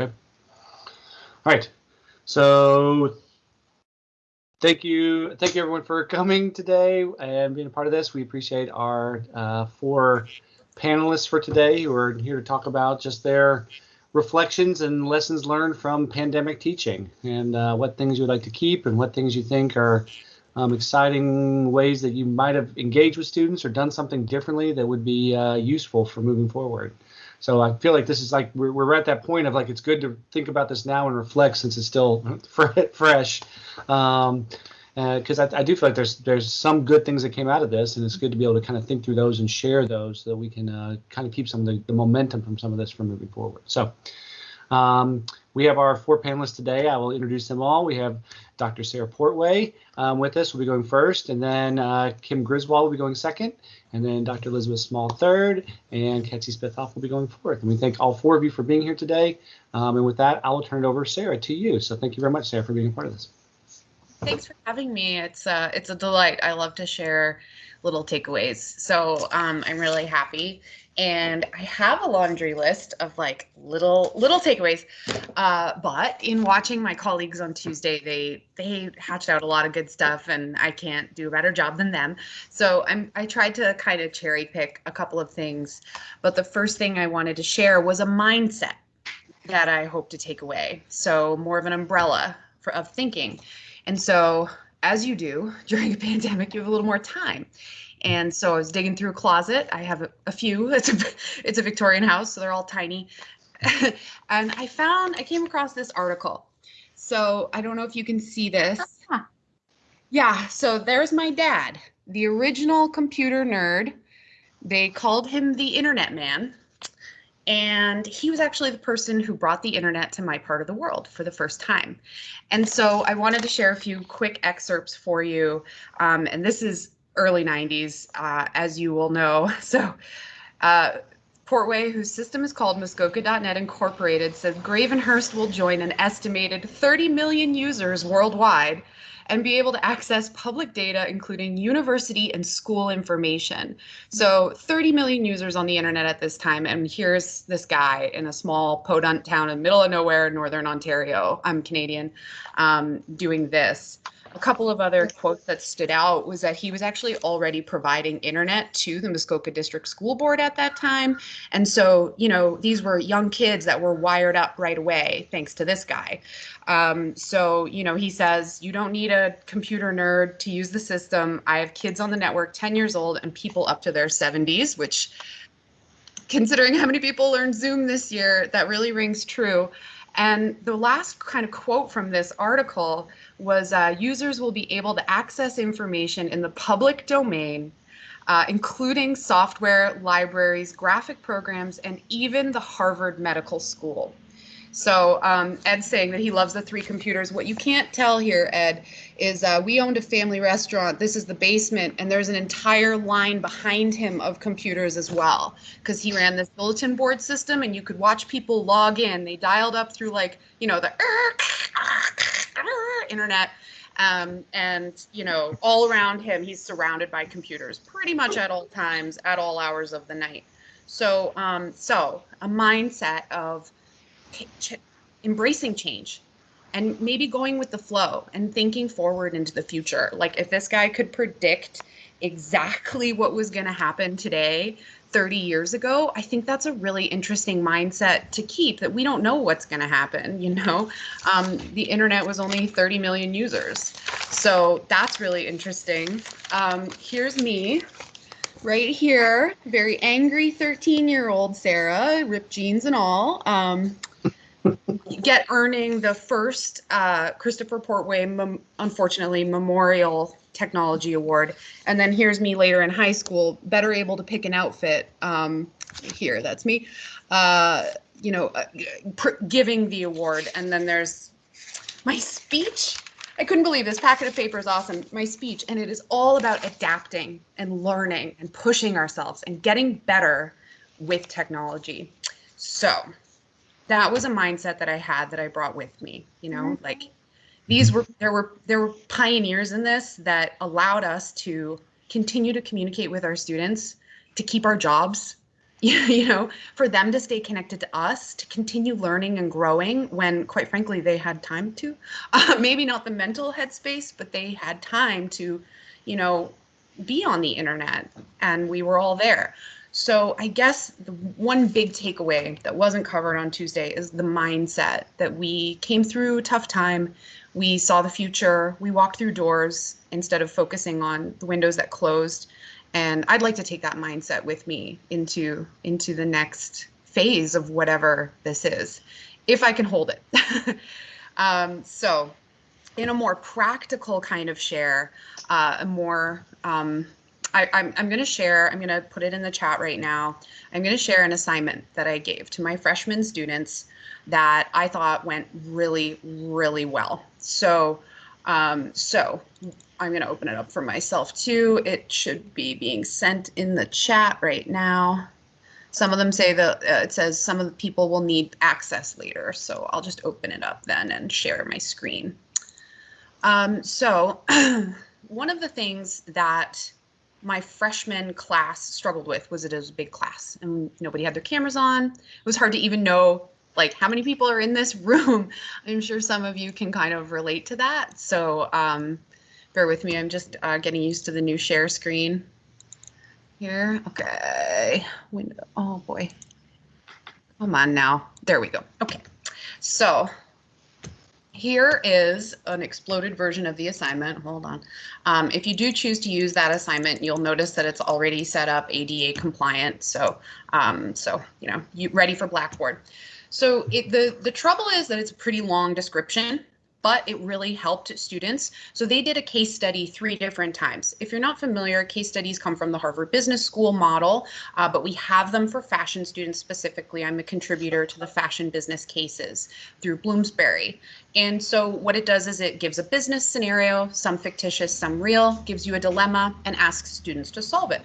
Okay. All right. So thank you. Thank you everyone for coming today and being a part of this. We appreciate our uh, four panelists for today who are here to talk about just their reflections and lessons learned from pandemic teaching and uh, what things you would like to keep and what things you think are um, exciting ways that you might have engaged with students or done something differently that would be uh, useful for moving forward. So I feel like this is like we're, we're at that point of like it's good to think about this now and reflect since it's still fresh. Um, because uh, I, I, do feel like there's there's some good things that came out of this, and it's good to be able to kind of think through those and share those so that we can uh, kind of keep some of the, the momentum from some of this from moving forward. So um, we have our four panelists today. I will introduce them all. We have Dr. Sarah Portway um, with us. We'll be going first, and then uh, Kim Griswold will be going second, and then Dr. Elizabeth Small third, and Ketsy Spithoff will be going fourth. And we thank all four of you for being here today. Um, and with that, I will turn it over, Sarah, to you. So thank you very much, Sarah, for being a part of this. Thanks for having me. It's uh, it's a delight. I love to share little takeaways. So um, I'm really happy and I have a laundry list of like little little takeaways. Uh, but in watching my colleagues on Tuesday, they they hatched out a lot of good stuff, and I can't do a better job than them. So I'm I tried to kind of cherry pick a couple of things, but the first thing I wanted to share was a mindset that I hope to take away. So more of an umbrella for, of thinking, and so as you do during a pandemic, you have a little more time. And so I was digging through a closet. I have a, a few. It's a it's a Victorian house, so they're all tiny. and I found I came across this article. So I don't know if you can see this. Ah. Yeah, so there's my dad, the original computer nerd. They called him the internet man. And he was actually the person who brought the internet to my part of the world for the first time. And so I wanted to share a few quick excerpts for you. Um, and this is early 90s, uh, as you will know. So, uh, Portway, whose system is called Muskoka.net Incorporated, says Gravenhurst will join an estimated 30 million users worldwide and be able to access public data, including university and school information. So 30 million users on the internet at this time. And here's this guy in a small podunk town in the middle of nowhere, Northern Ontario. I'm Canadian, um, doing this a couple of other quotes that stood out was that he was actually already providing internet to the Muskoka District School Board at that time. And so, you know, these were young kids that were wired up right away, thanks to this guy. Um, so, you know, he says, you don't need a computer nerd to use the system. I have kids on the network 10 years old and people up to their 70s, which considering how many people learned Zoom this year, that really rings true. And the last kind of quote from this article was uh, users will be able to access information in the public domain, uh, including software, libraries, graphic programs, and even the Harvard Medical School. So um, Ed's saying that he loves the three computers. What you can't tell here, Ed, is uh, we owned a family restaurant. This is the basement, and there's an entire line behind him of computers as well, because he ran this bulletin board system, and you could watch people log in. They dialed up through like you know the internet. Um, and you know all around him he's surrounded by computers pretty much at all times at all hours of the night so um, so a mindset of embracing change and maybe going with the flow and thinking forward into the future. Like if this guy could predict exactly what was going to happen today 30 years ago, I think that's a really interesting mindset to keep that we don't know what's going to happen. You know, um, the internet was only 30 million users. So that's really interesting. Um, here's me right here, very angry 13 year old Sarah, ripped jeans and all. Um, get earning the first uh, Christopher Portway, mem- unfortunately, Memorial Technology Award. And then here's me later in high school, better able to pick an outfit. Um, here, that's me. Uh, you know, uh, giving the award. And then there's my speech. I couldn't believe this packet of paper is awesome. My speech, and it is all about adapting and learning and pushing ourselves and getting better with technology. So, that was a mindset that I had that I brought with me, you know, mm-hmm. like these were there were there were pioneers in this that allowed us to continue to communicate with our students, to keep our jobs, you know, for them to stay connected to us, to continue learning and growing when, quite frankly, they had time to. Uh, maybe not the mental headspace, but they had time to, you know, be on the internet and we were all there. So I guess the one big takeaway that wasn't covered on Tuesday is the mindset that we came through a tough time. We saw the future. We walked through doors instead of focusing on the windows that closed. And I'd like to take that mindset with me into into the next phase of whatever this is, if I can hold it. um, so, in a more practical kind of share, uh, a more um, I, I'm, I'm going to share, I'm going to put it in the chat right now. I'm going to share an assignment that I gave to my freshman students that I thought went really, really well. So, um, so I'm going to open it up for myself too. It should be being sent in the chat right now. Some of them say that uh, it says some of the people will need access later. So I'll just open it up then and share my screen. Um, so one of the things that my freshman class struggled with was it was a big class and nobody had their cameras on. It was hard to even know like how many people are in this room. I'm sure some of you can kind of relate to that. So um, bear with me. I'm just uh, getting used to the new share screen here. Okay. Window. Oh boy. Come on now. There we go. Okay. So here is an exploded version of the assignment. Hold on. Um, if you do choose to use that assignment, you'll notice that it's already set up ADA compliant. So, um, so you know, you ready for Blackboard. So it, the the trouble is that it's a pretty long description but it really helped students. So they did a case study three different times. If you're not familiar, case studies come from the Harvard Business School model, uh, but we have them for fashion students specifically. I'm a contributor to the fashion business cases through Bloomsbury. And so what it does is it gives a business scenario, some fictitious, some real, gives you a dilemma and asks students to solve it.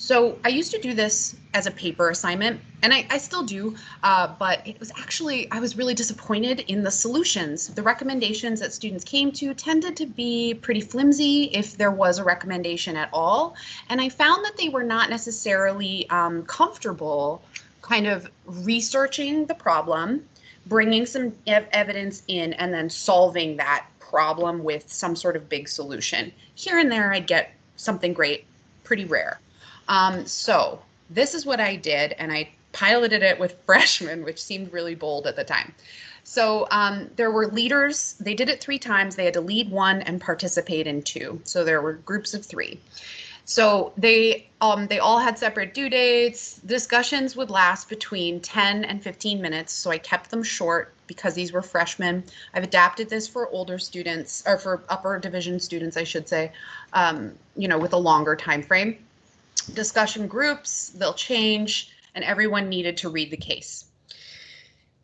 So I used to do this as a paper assignment, and I, I still do, uh, but it was actually, I was really disappointed in the solutions. The recommendations that students came to tended to be pretty flimsy if there was a recommendation at all. And I found that they were not necessarily um, comfortable kind of researching the problem, bringing some ev evidence in, and then solving that problem with some sort of big solution. Here and there, I'd get something great, pretty rare. Um, so this is what I did, and I piloted it with freshmen, which seemed really bold at the time. So um, there were leaders. They did it three times. They had to lead one and participate in two. So there were groups of three. So they um, they all had separate due dates. Discussions would last between 10 and 15 minutes. So I kept them short because these were freshmen. I've adapted this for older students or for upper division students, I should say, um, you know, with a longer time frame discussion groups, they'll change, and everyone needed to read the case.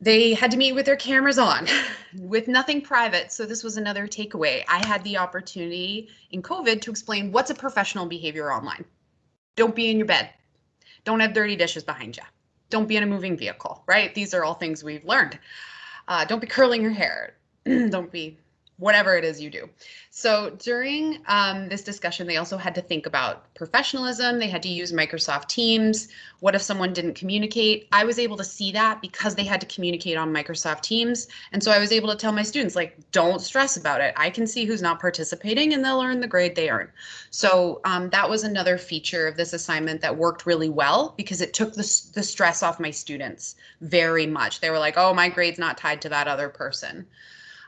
They had to meet with their cameras on, with nothing private. So this was another takeaway. I had the opportunity in COVID to explain what's a professional behavior online. Don't be in your bed. Don't have dirty dishes behind you. Don't be in a moving vehicle, right? These are all things we've learned. Uh, don't be curling your hair. don't be whatever it is you do. So during um, this discussion, they also had to think about professionalism. They had to use Microsoft Teams. What if someone didn't communicate? I was able to see that because they had to communicate on Microsoft Teams. And so I was able to tell my students, like, don't stress about it. I can see who's not participating and they'll earn the grade they earn. So um, that was another feature of this assignment that worked really well because it took the, the stress off my students very much. They were like, oh, my grade's not tied to that other person.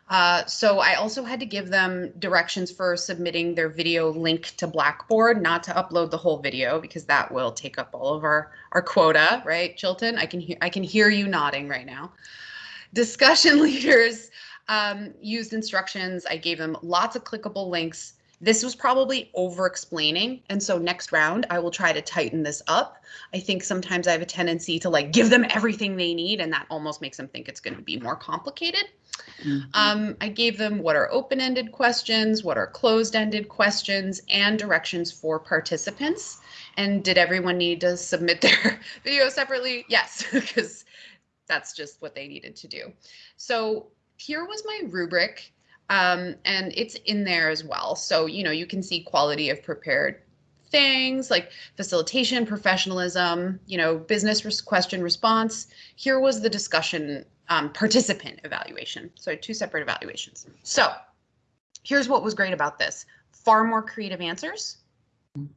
Uh, so I also had to give them directions for submitting their video link to Blackboard, not to upload the whole video because that will take up all of our our quota, right, Chilton? I can hear I can hear you nodding right now. Discussion leaders um, used instructions. I gave them lots of clickable links. This was probably over explaining. And so next round, I will try to tighten this up. I think sometimes I have a tendency to like give them everything they need, and that almost makes them think it's going to be more complicated. Mm-hmm. Um, I gave them what are open-ended questions, what are closed-ended questions, and directions for participants. And did everyone need to submit their video separately? Yes, because that's just what they needed to do. So here was my rubric, um, and it's in there as well. So, you know, you can see quality of prepared things like facilitation, professionalism, you know, business res- question response. Here was the discussion um, participant evaluation. So two separate evaluations. So here's what was great about this far more creative answers,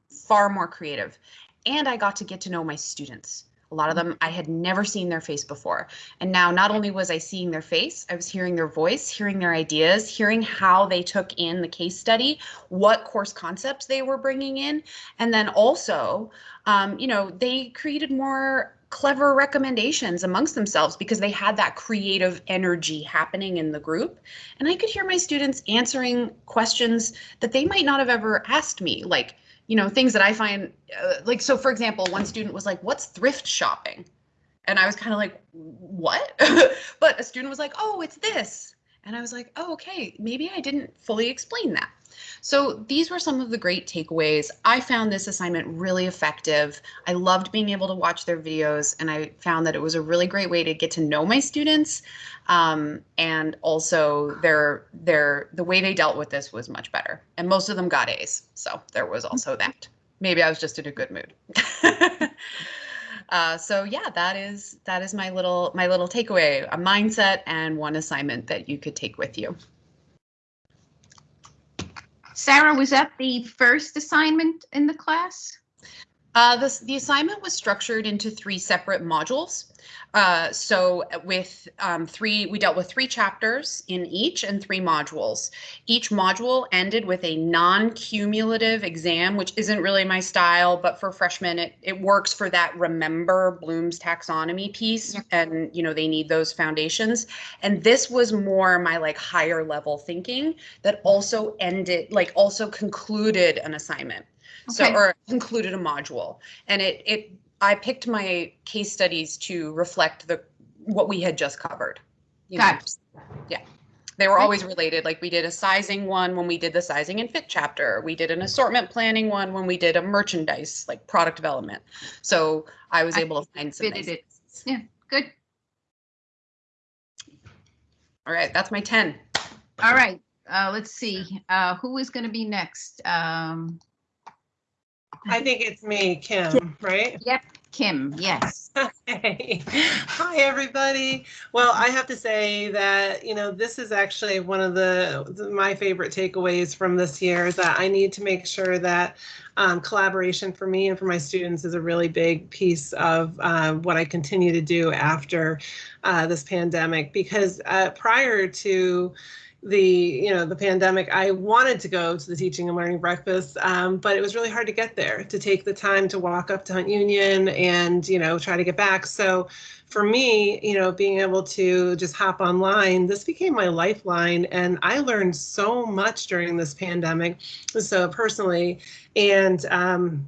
far more creative. And I got to get to know my students. A lot of them I had never seen their face before. And now not only was I seeing their face, I was hearing their voice, hearing their ideas, hearing how they took in the case study, what course concepts they were bringing in. And then also, um, you know, they created more clever recommendations amongst themselves because they had that creative energy happening in the group. And I could hear my students answering questions that they might not have ever asked me, like, you know, things that I find uh, like, so for example, one student was like, What's thrift shopping? And I was kind of like, What? but a student was like, Oh, it's this. And I was like, Oh, okay, maybe I didn't fully explain that. So these were some of the great takeaways. I found this assignment really effective. I loved being able to watch their videos, and I found that it was a really great way to get to know my students. Um, and also, their their the way they dealt with this was much better. And most of them got A's, so there was also that. Maybe I was just in a good mood. Uh, so yeah, that is that is my little my little takeaway, a mindset and one assignment that you could take with you. Sarah, was that the first assignment in the class? Uh, this, the assignment was structured into three separate modules. Uh, so with um, three, we dealt with three chapters in each and three modules. Each module ended with a non-cumulative exam, which isn't really my style, but for freshmen, it, it works for that remember Bloom's taxonomy piece. Yeah. And, you know, they need those foundations. And this was more my like higher level thinking that also ended, like also concluded an assignment. So, Okay. or included a module. And it, it, I picked my case studies to reflect the, what we had just covered. you know. Got it. They were always related. Like we did a sizing one when we did the sizing and fit chapter. We did an assortment planning one when we did a merchandise, like product development. So I was I able to find some nice. it. Yeah, good. All right, that's my 10. All right, uh, let's see, uh, who is gonna be next? Um, I think it's me, Kim, right? Yep, Kim, yes. Hey, hi everybody. Well, I have to say that you know this is actually one of the, the- my favorite takeaways from this year is that I need to make sure that um, collaboration for me and for my students is a really big piece of uh, what I continue to do after uh, this pandemic because uh, prior to the you know the pandemic i wanted to go to the teaching and learning breakfast um, but it was really hard to get there to take the time to walk up to hunt union and you know try to get back. So for me you know being able to just hop online this became my lifeline and i learned so much during this pandemic so personally. And um,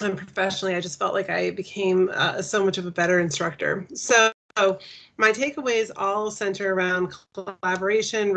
and professionally i just felt like i became uh, so much of a better instructor. So my takeaways all center around collaboration,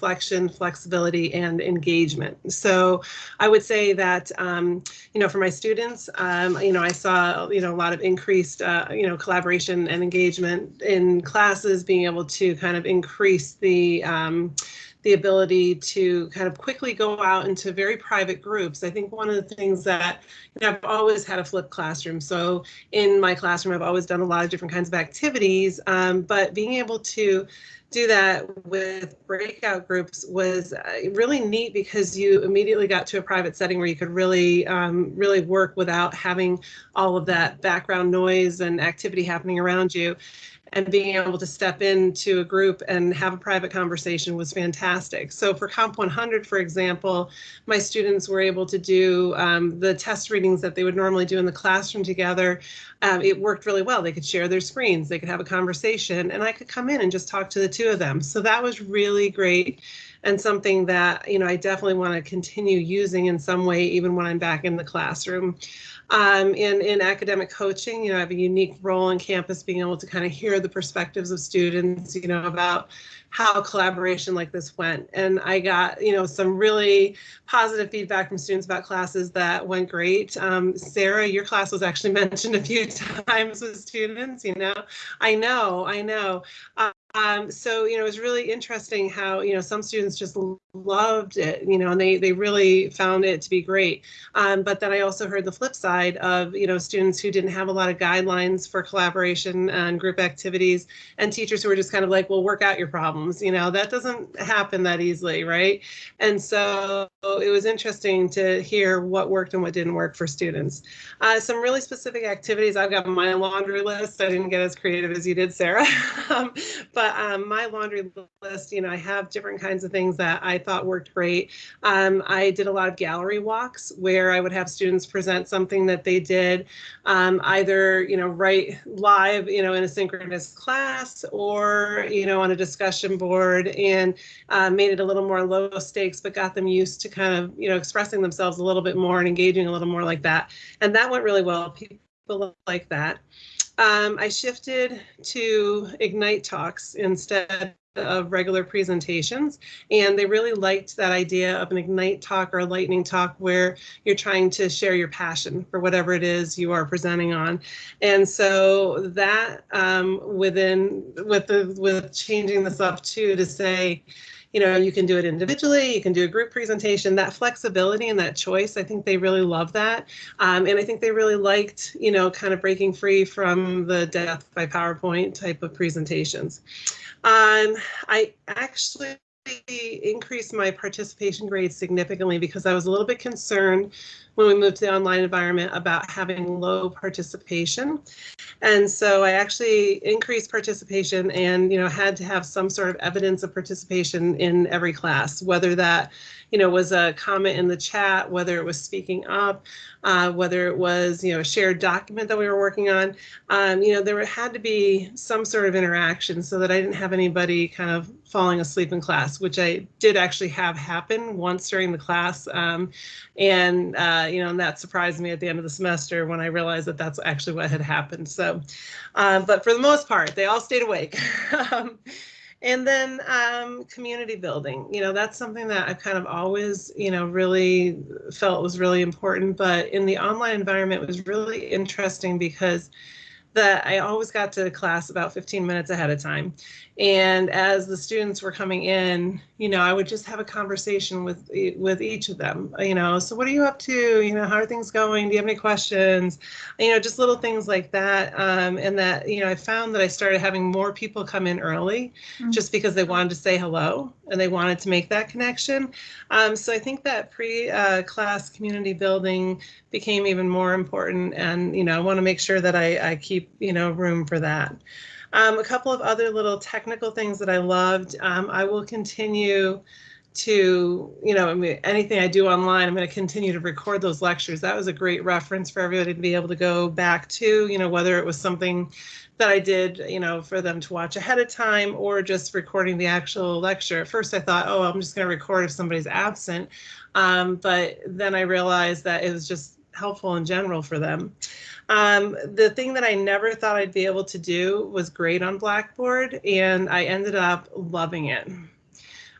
reflection, flexibility, and engagement. So I would say that, um, you know, for my students, um, you know, I saw, you know, a lot of increased, uh, you know, collaboration and engagement in classes, being able to kind of increase the, um, the ability to kind of quickly go out into very private groups. I think one of the things that you know, I've always had a flipped classroom. So in my classroom, I've always done a lot of different kinds of activities, um, but being able to do that with breakout groups was uh, really neat because you immediately got to a private setting where you could really, um, really work without having all of that background noise and activity happening around you and being able to step into a group and have a private conversation was fantastic. So for Comp 100, for example, my students were able to do um, the test readings that they would normally do in the classroom together. Um, it worked really well. They could share their screens, they could have a conversation, and I could come in and just talk to the two of them. So that was really great and something that you know I definitely want to continue using in some way, even when I'm back in the classroom. Um, in, in academic coaching, you know, I have a unique role on campus being able to kind of hear the perspectives of students, you know, about how collaboration like this went. And I got, you know, some really positive feedback from students about classes that went great. Um, Sarah, your class was actually mentioned a few times with students, you know, I know, I know. Um, so, you know, it was really interesting how, you know, some students just loved it, you know, and they, they really found it to be great. Um, but then I also heard the flip side of, you know, students who didn't have a lot of guidelines for collaboration and group activities and teachers who were just kind of like, well, work out your problems. You know, that doesn't happen that easily, right? And so it was interesting to hear what worked and what didn't work for students. Uh, some really specific activities, I've got my laundry list. I didn't get as creative as you did, Sarah. um, but um, my laundry list, you know, I have different kinds of things that I thought worked great. Um, I did a lot of gallery walks where I would have students present something that they did um, either, you know, right live, you know, in a synchronous class or, you know, on a discussion board and uh, made it a little more low stakes, but got them used to kind of, you know, expressing themselves a little bit more and engaging a little more like that. And that went really well. People like that. Um, I shifted to Ignite Talks instead of regular presentations. And they really liked that idea of an Ignite talk or a lightning talk where you're trying to share your passion for whatever it is you are presenting on. And so that um, within with the with changing this up too to say, you know, you can do it individually, you can do a group presentation, that flexibility and that choice, I think they really love that. Um, and I think they really liked, you know, kind of breaking free from the death by PowerPoint type of presentations. Um, I actually increased my participation grade significantly because I was a little bit concerned when we moved to the online environment about having low participation. And so I actually increased participation and, you know, had to have some sort of evidence of participation in every class, whether that you know, was a comment in the chat, whether it was speaking up, uh, whether it was, you know, a shared document that we were working on. Um, you know, there had to be some sort of interaction so that I didn't have anybody kind of falling asleep in class, which I did actually have happen once during the class. Um, and, uh, you know, and that surprised me at the end of the semester when I realized that that's actually what had happened. So, uh, but for the most part, they all stayed awake. um, and then um, community building, you know, that's something that I've kind of always, you know, really felt was really important. But in the online environment, was really interesting because that I always got to class about 15 minutes ahead of time. And as the students were coming in, you know, I would just have a conversation with with each of them. You know, so what are you up to? You know, how are things going? Do you have any questions? You know, just little things like that. Um, and that, you know, I found that I started having more people come in early mm-hmm. just because they wanted to say hello and they wanted to make that connection. Um, so I think that pre-class uh, community building became even more important. And, you know, I want to make sure that I, I keep, you know, room for that. Um, a couple of other little technical things that I loved. Um, I will continue to, you know, I mean, anything I do online, I'm going to continue to record those lectures. That was a great reference for everybody to be able to go back to, you know, whether it was something that I did, you know, for them to watch ahead of time or just recording the actual lecture. At first I thought, oh, I'm just going to record if somebody's absent. Um, but then I realized that it was just helpful in general for them. Um, the thing that I never thought I'd be able to do was grade on Blackboard, and I ended up loving it.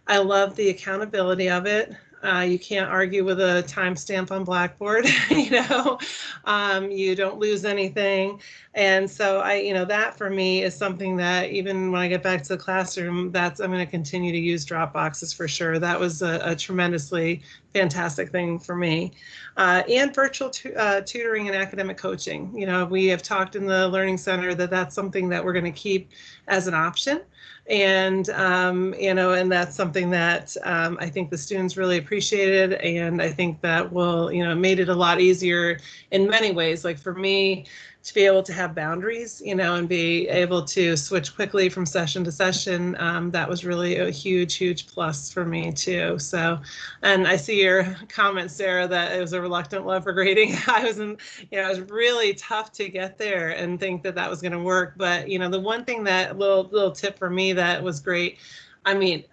I love the accountability of it. Uh, you can't argue with a timestamp on Blackboard, you know, um, you don't lose anything. And so I, you know, that for me is something that even when I get back to the classroom, that's, I'm going to continue to use Dropboxes for sure. That was a, a tremendously fantastic thing for me. Uh, and virtual uh, tutoring and academic coaching. You know, we have talked in the Learning Center that that's something that we're going to keep as an option and um, you know and that's something that um, i think the students really appreciated. And i think that will you know made it a lot easier in many ways. Like for me to be able to have boundaries, you know, and be able to switch quickly from session to session. Um, that was really a huge, huge plus for me too. So, and I see your comment, Sarah, that it was a reluctant love for grading. I was in, you know, it was really tough to get there and think that that was going to work. But, you know, the one thing that little, little tip for me that was great, I mean,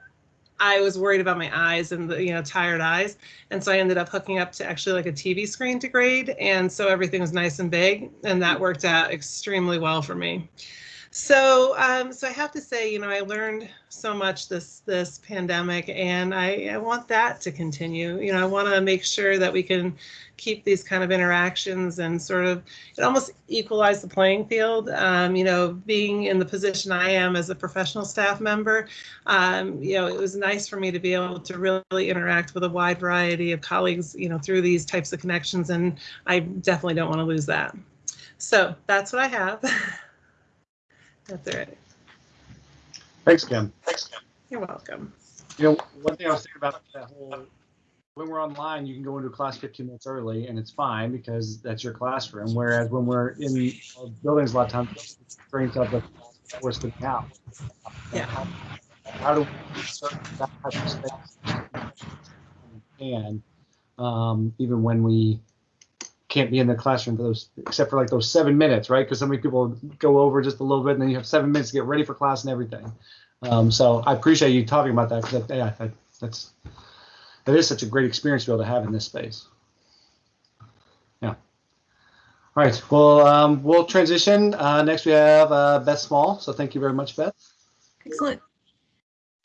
I was worried about my eyes and the you know tired eyes, and so I ended up hooking up to actually like a TV screen to grade, and so everything was nice and big, and that worked out extremely well for me. So, um, so I have to say, you know, I learned so much this this pandemic, and I, I want that to continue. You know, I want to make sure that we can keep these kind of interactions and sort of it almost equalize the playing field. Um, you know, being in the position I am as a professional staff member, um, you know, it was nice for me to be able to really interact with a wide variety of colleagues, you know, through these types of connections, and I definitely don't want to lose that. So that's what I have. That's all right. Thanks, Kim. Thanks, Kim. You're welcome. You know, one thing I was thinking about that whole when we're online, you can go into a class 15 minutes early, and it's fine because that's your classroom. Whereas when we're in buildings, a lot of times trains up the force them out. Yeah. How do we insert that type of space? And um, even when we can't be in the classroom for those, except for like those seven minutes, right? Because so many people go over just a little bit, and then you have seven minutes to get ready for class and everything. Um, so I appreciate you talking about that because yeah, that, that's that is such a great experience to be able to have in this space. Yeah. All right. Well, um, we'll transition. Uh, next, we have uh, Beth Small. So thank you very much, Beth. Excellent.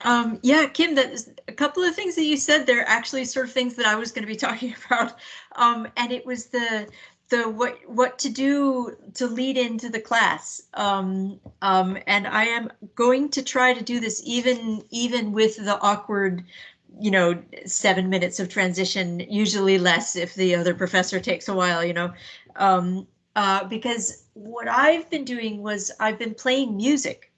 Um, yeah, Kim, that is a couple of things that you said there actually sort of things that I was going to be talking about. Um, and it was the the what what to do to lead into the class. Um, um, and I am going to try to do this even even with the awkward you know, seven minutes of transition, usually less if the other professor takes a while, you know, um, uh, because what I've been doing was I've been playing music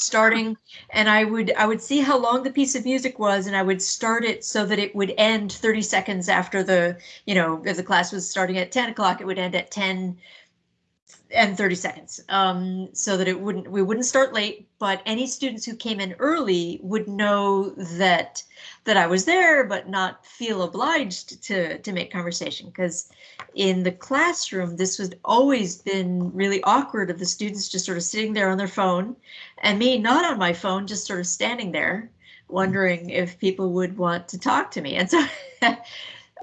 starting and I would I would see how long the piece of music was and I would start it so that it would end 30 seconds after the, you know, if the class was starting at 10 o'clock, it would end at 10 and 30 seconds. Um, so that it wouldn't we wouldn't start late but any students who came in early would know that that I was there but not feel obliged to to make conversation because in the classroom this was always been really awkward of the students just sort of sitting there on their phone and me not on my phone just sort of standing there wondering if people would want to talk to me. And so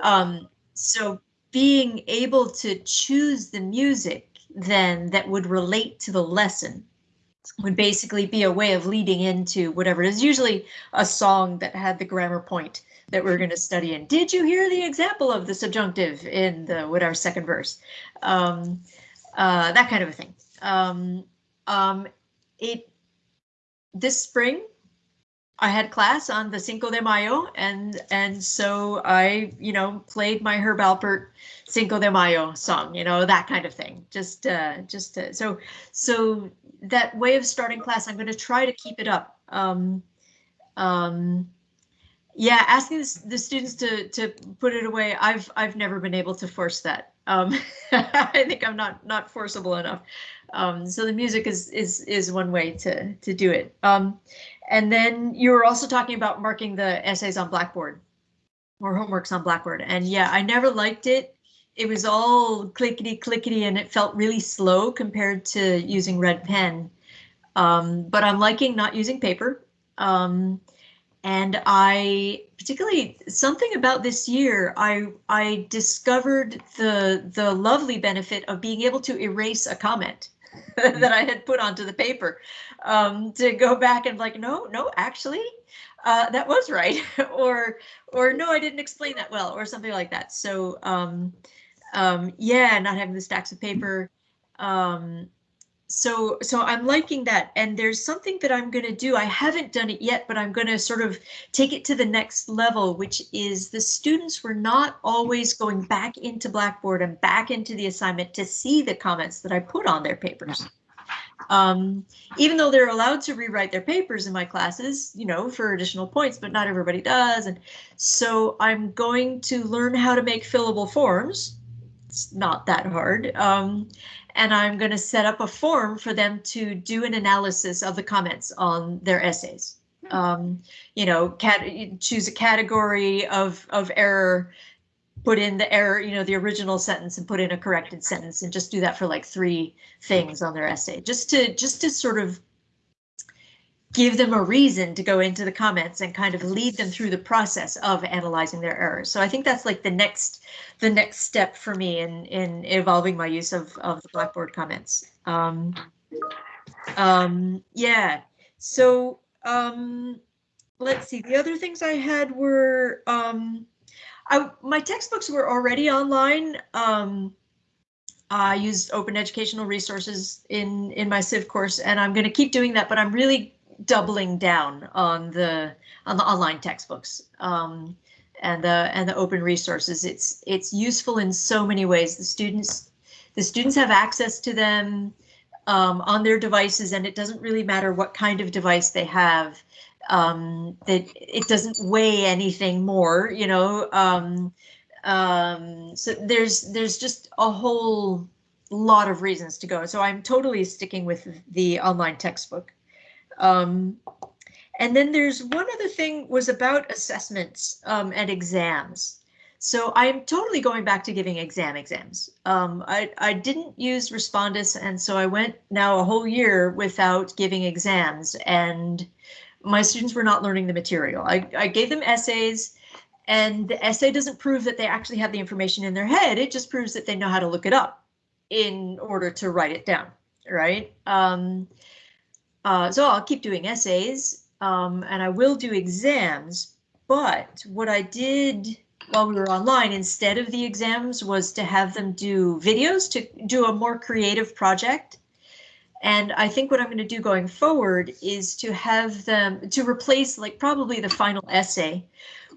um so being able to choose the music then that would relate to the lesson would basically be a way of leading into whatever it is, usually a song that had the grammar point that we're going to study in. Did you hear the example of the subjunctive in the whatever second verse? Um, uh, that kind of a thing. Um, um, it this spring I had class on the Cinco de Mayo, and and so I, you know, played my Herb Alpert Cinco de Mayo song, you know, that kind of thing. Just, uh, just to, so, so that way of starting class, I'm going to try to keep it up. Um, um, yeah, asking the, students to to put it away, I've I've never been able to force that. Um, I think I'm not not forcible enough. Um, so the music is is is one way to to do it. Um, and then you were also talking about marking the essays on Blackboard or homeworks on Blackboard. And yeah, I never liked it. It was all clickety clickety and it felt really slow compared to using red pen. Um, but I'm liking not using paper. Um, and I particularly something about this year, I I discovered the the lovely benefit of being able to erase a comment that I had put onto the paper um, to go back and like, no, no, actually, uh, that was right, or or no, I didn't explain that well, or something like that. So um, um, yeah, not having the stacks of paper. Um, so so I'm liking that, and there's something that I'm going to do. I haven't done it yet, but I'm going to sort of take it to the next level, which is the students were not always going back into Blackboard and back into the assignment to see the comments that I put on their papers. Um, even though they're allowed to rewrite their papers in my classes, you know, for additional points, but not everybody does. And so I'm going to learn how to make fillable forms. It's not that hard. Um, and I'm going to set up a form for them to do an analysis of the comments on their essays. Um, you know, cat choose a category of of error put in the error, you know, the original sentence and put in a corrected sentence and just do that for like three things on their essay, just to just to sort of give them a reason to go into the comments and kind of lead them through the process of analyzing their errors. So I think that's like the next the next step for me in in evolving my use of of the Blackboard comments. Um, Um, yeah. So um, let's see. The other things I had were um, I my textbooks were already online. Um, I used open educational resources in in my Civ course, and I'm going to keep doing that. But I'm really doubling down on the on the online textbooks um, and the and the open resources. It's it's useful in so many ways. The students the students have access to them um, on their devices, and it doesn't really matter what kind of device they have. Um, that it doesn't weigh anything more, you know. Um, um, so there's there's just a whole lot of reasons to go. So I'm totally sticking with the online textbook. Um, and then there's one other thing was about assessments um, and exams. So I'm totally going back to giving exam exams. Um, I, I didn't use Respondus, and so I went now a whole year without giving exams, and my students were not learning the material. I, I gave them essays, and the essay doesn't prove that they actually have the information in their head. It just proves that they know how to look it up in order to write it down, right? Um, uh, so I'll keep doing essays, um, and I will do exams. But what I did while we were online instead of the exams was to have them do videos to do a more creative project. And I think what I'm going to do going forward is to have them to replace like probably the final essay,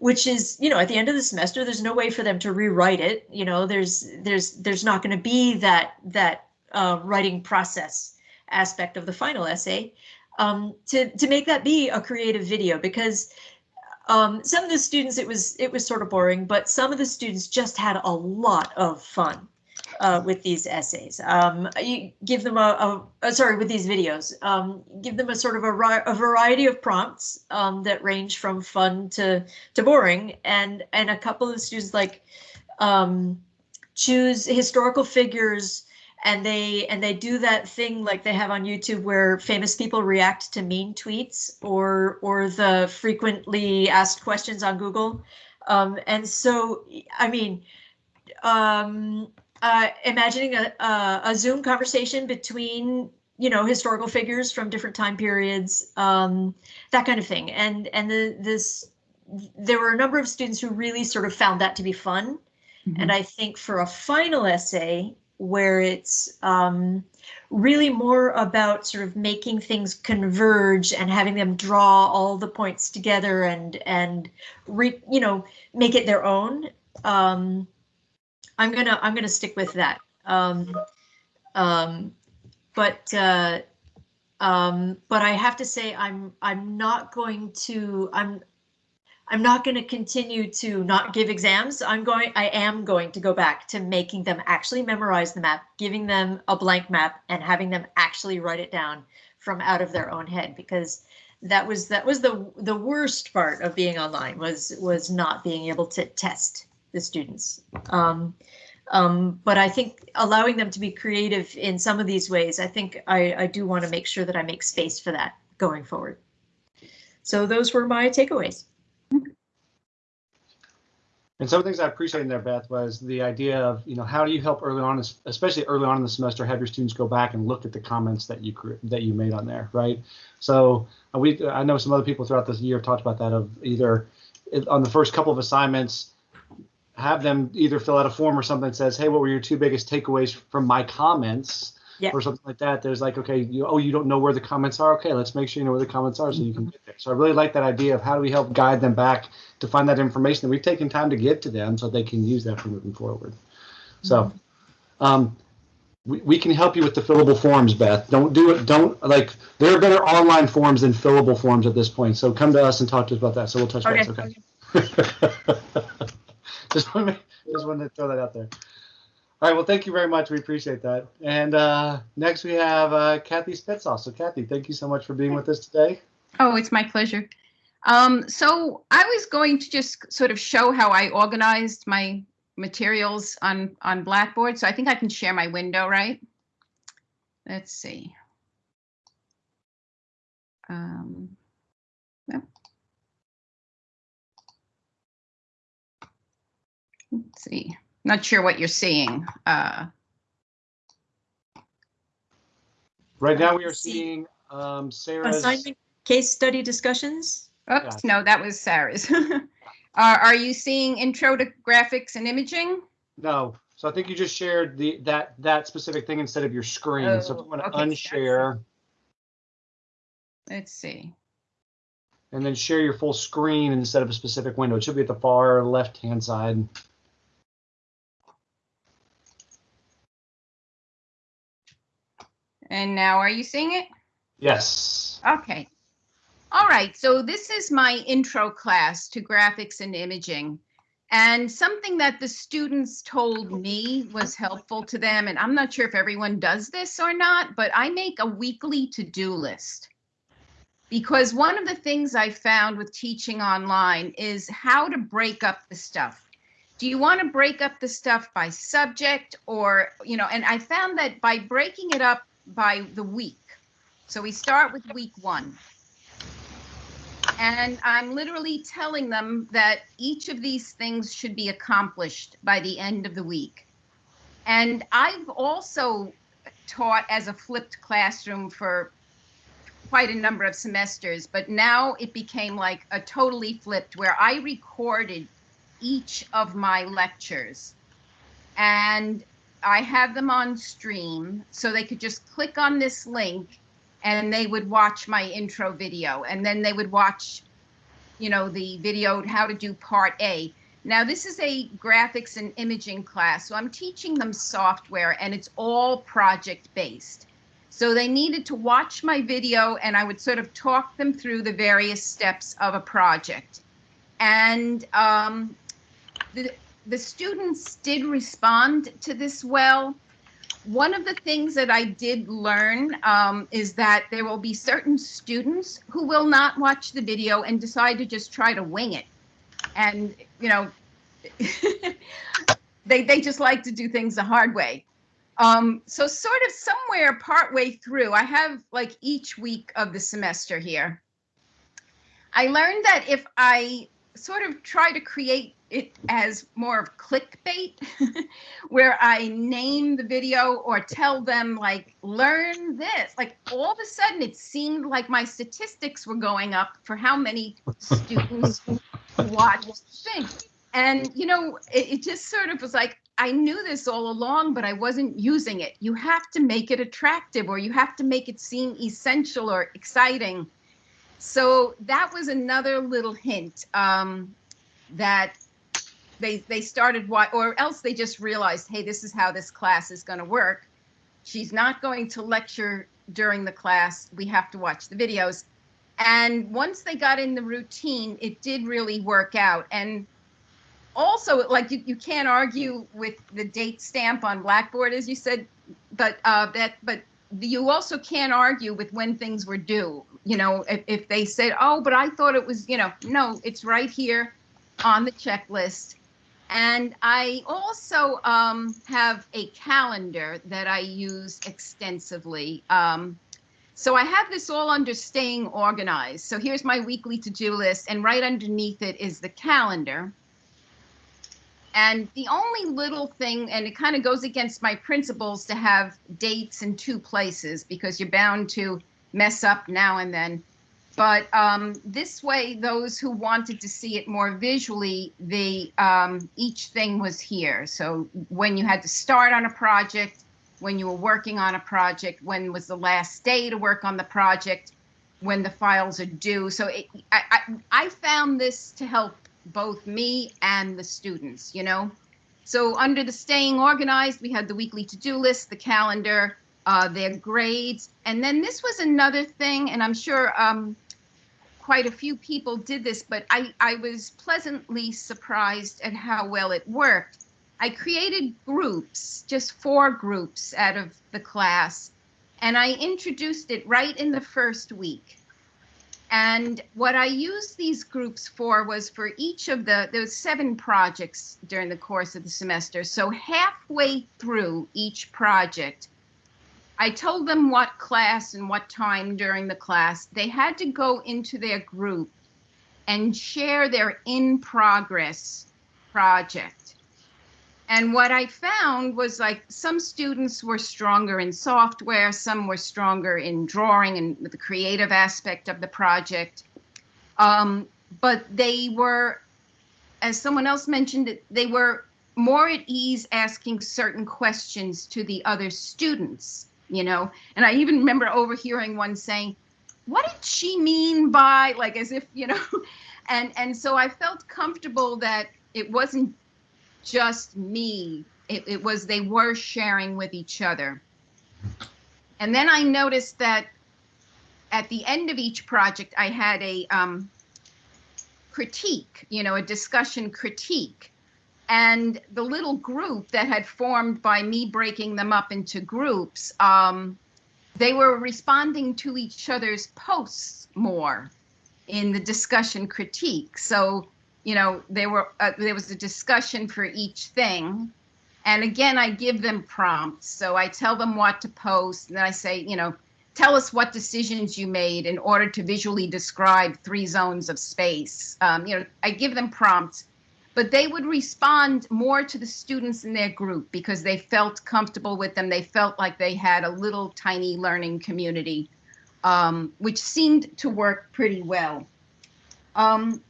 which is, you know, at the end of the semester, there's no way for them to rewrite it. You know, there's there's there's not going to be that that uh, writing process aspect of the final essay um, to to make that be a creative video because um, some of the students it was it was sort of boring, but some of the students just had a lot of fun uh, with these essays. Um, you give them a, a, a, sorry with these videos. Um, give them a sort of a, a variety of prompts um, that range from fun to to boring, and and a couple of students like um, choose historical figures and they and they do that thing like they have on YouTube where famous people react to mean tweets or or the frequently asked questions on Google. Um, and so, I mean, um, uh, imagining a, a, a Zoom conversation between you know historical figures from different time periods, um, that kind of thing. And and the this there were a number of students who really sort of found that to be fun. Mm -hmm. And I think for a final essay, where it's um, really more about sort of making things converge and having them draw all the points together and and re, you know make it their own. Um, I'm gonna I'm gonna stick with that. Um, um, but uh, um, but I have to say I'm I'm not going to I'm I'm not going to continue to not give exams. I'm going, I am going to go back to making them actually memorize the map, giving them a blank map and having them actually write it down from out of their own head because that was that was the the worst part of being online was was not being able to test the students. Um, um, but I think allowing them to be creative in some of these ways, I think I, I do want to make sure that I make space for that going forward. So those were my takeaways. And some of the things I appreciate in there, Beth, was the idea of, you know, how do you help early on, especially early on in the semester, have your students go back and look at the comments that you that you made on there, right? So uh, we, I know some other people throughout this year have talked about that of either on the first couple of assignments, have them either fill out a form or something that says, hey, what were your two biggest takeaways from my comments? Yeah. or something like that. There's like, okay, you, oh, you don't know where the comments are. Okay, let's make sure you know where the comments are so you can get there. So I really like that idea of how do we help guide them back to find that information that we've taken time to give to them so they can use that for moving forward. So um, we, we can help you with the fillable forms, Beth. Don't do it. Don't like there are better online forms than fillable forms at this point. So come to us and talk to us about that. So we'll touch base. Okay. just want to just wanted to throw that out there. All right. Well, thank you very much. We appreciate that. And uh, next we have uh, Kathy Spitzoff. So Kathy, thank you so much for being with us today. Oh, it's my pleasure. Um, so I was going to just sort of show how I organized my materials on, on Blackboard. So I think I can share my window, right? Let's see. Um, Let's see. Not sure what you're seeing. Uh, Right now, we are seeing um, Sarah's. Assignment case study discussions? Oops, Gotcha. no, that was Sarah's. Are, are you seeing intro to graphics and imaging? No, so I think you just shared the that that specific thing instead of your screen. so if Oh, you want to okay, unshare Let's see. and then share your full screen instead of a specific window, it should be at the far left hand side. And now are you seeing it? Yes. Okay. All right, so this is my intro class to graphics and imaging. And something that the students told me was helpful to them, and I'm not sure if everyone does this or not, but I make a weekly to-do list. Because one of the things I found with teaching online is how to break up the stuff. Do you want to break up the stuff by subject or, you know, and I found that by breaking it up by the week. So we start with week one. And I'm literally telling them that each of these things should be accomplished by the end of the week. And I've also taught as a flipped classroom for quite a number of semesters, but now it became like a totally flipped where I recorded each of my lectures. And I have them on stream so they could just click on this link and they would watch my intro video and then they would watch you know the video how to do part A. Now this is a graphics and imaging class so I'm teaching them software and it's all project based. So they needed to watch my video and I would sort of talk them through the various steps of a project. And um, the, the students did respond to this well. One of the things that I did learn um, is that there will be certain students who will not watch the video and decide to just try to wing it. And, you know, they, they just like to do things the hard way. Um, so sort of somewhere partway through, I have like each week of the semester here. I learned that if I sort of try to create it as more of clickbait, where I name the video or tell them like, learn this, like all of a sudden it seemed like my statistics were going up for how many students watch the thing. And, you know, it, it just sort of was like, I knew this all along, but I wasn't using it. You have to make it attractive or you have to make it seem essential or exciting. So that was another little hint um, that they they started what or else they just realized, hey, this is how this class is going to work. She's not going to lecture during the class. We have to watch the videos. And once they got in the routine, it did really work out. And also, like you, you can't argue with the date stamp on Blackboard, as you said, but uh, that but you also can't argue with when things were due. You know, if, if they said, oh, but I thought it was, you know, no, it's right here on the checklist. And I also um, have a calendar that I use extensively. Um, so I have this all under staying organized. So here's my weekly to-do list, and right underneath it is the calendar. And the only little thing, and it kind of goes against my principles to have dates in two places because you're bound to mess up now and then. But um, this way, those who wanted to see it more visually, the um, each thing was here. So when you had to start on a project, when you were working on a project, when was the last day to work on the project, when the files are due. So it, I, I, I found this to help both me and the students, you know? So under the staying organized, we had the weekly to-do list, the calendar, uh, their grades. And then this was another thing, and I'm sure um, quite a few people did this, but I, I was pleasantly surprised at how well it worked. I created groups, just four groups out of the class, and I introduced it right in the first week. And what I used these groups for was for each of the, there was seven projects during the course of the semester. So halfway through each project, I told them what class and what time during the class. They had to go into their group and share their in progress project. And what I found was like some students were stronger in software, some were stronger in drawing and the creative aspect of the project. Um, but they were, as someone else mentioned, they were more at ease asking certain questions to the other students, you know. And I even remember overhearing one saying, "What did she mean by like as if, you know?" And and so I felt comfortable that it wasn't just me. It, it was they were sharing with each other. And then I noticed that at the end of each project, I had a um, critique, you know, a discussion critique. And the little group that had formed by me breaking them up into groups, um, they were responding to each other's posts more in the discussion critique. So you know, there were uh, there was a discussion for each thing, and again, I give them prompts. So I tell them what to post, and then I say, you know, tell us what decisions you made in order to visually describe three zones of space. Um, you know, I give them prompts, but they would respond more to the students in their group because they felt comfortable with them. They felt like they had a little tiny learning community, um, which seemed to work pretty well. Um,